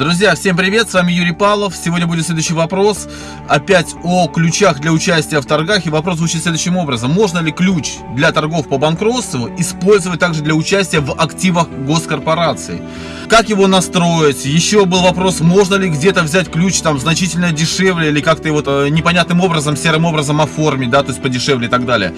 Друзья, всем привет, с вами Юрий Павлов. Сегодня будет следующий вопрос, опять о ключах для участия в торгах. И вопрос звучит следующим образом. Можно ли ключ для торгов по банкротству использовать также для участия в активах госкорпораций? Как его настроить? Еще был вопрос, можно ли где-то взять ключ там значительно дешевле или как-то его э, непонятным образом, серым образом оформить, да, то есть подешевле и так далее.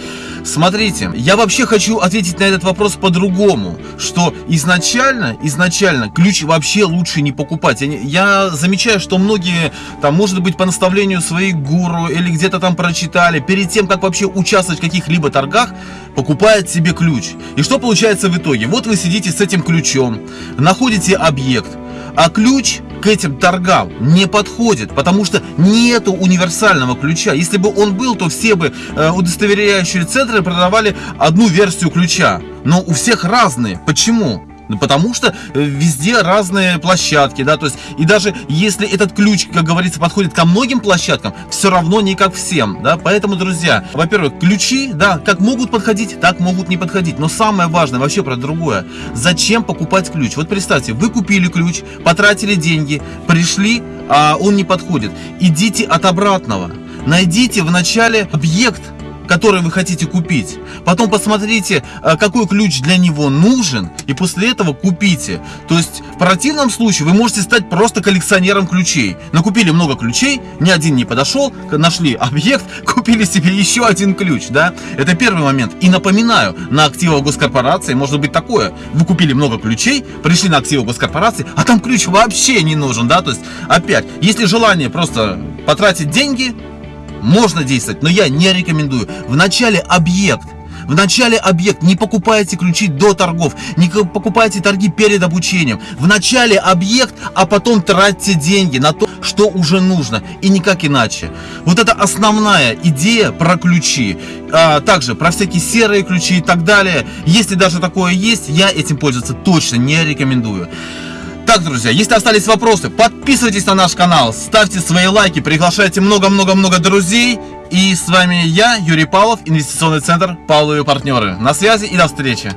Смотрите, я вообще хочу ответить на этот вопрос по-другому, что изначально, изначально ключ вообще лучше не покупать. Я, я замечаю, что многие, там, может быть, по наставлению своих гуру или где-то там прочитали, перед тем, как вообще участвовать в каких-либо торгах, покупают себе ключ. И что получается в итоге? Вот вы сидите с этим ключом, находите находите объект, а ключ к этим торгам не подходит, потому что нету универсального ключа. Если бы он был, то все бы э, удостоверяющие центры продавали одну версию ключа. Но у всех разные. Почему? Ну, потому что э, везде разные площадки, да, то есть, и даже если этот ключ, как говорится, подходит ко многим площадкам, все равно не как всем, да, поэтому, друзья, во-первых, ключи, да, как могут подходить, так могут не подходить, но самое важное вообще про другое, зачем покупать ключ? Вот представьте, вы купили ключ, потратили деньги, пришли, а он не подходит, идите от обратного, найдите в начале объект, который вы хотите купить. Потом посмотрите, э, какой ключ для него нужен, и после этого купите. То есть, в противном случае вы можете стать просто коллекционером ключей. Накупили много ключей, ни один не подошел, нашли объект, купили себе еще один ключ, да? Это первый момент. И напоминаю, на активах госкорпорации может быть такое. Вы купили много ключей, пришли на активы госкорпорации, а там ключ вообще не нужен, да? То есть, опять, если желание просто потратить деньги, можно действовать, но я не рекомендую. В начале объект. В начале объект, не покупайте ключи до торгов, не покупайте торги перед обучением. В начале объект, а потом тратьте деньги на то, что уже нужно, и никак иначе. Вот это основная идея про ключи. А, также про всякие серые ключи и так далее. Если даже такое есть, я этим пользоваться точно не рекомендую. Так, друзья, если остались вопросы, подписывайтесь на наш канал, ставьте свои лайки, приглашайте много-много-много друзей. И с вами я, Юрий Павлов, инвестиционный центр Павловы партнеры. На связи и до встречи.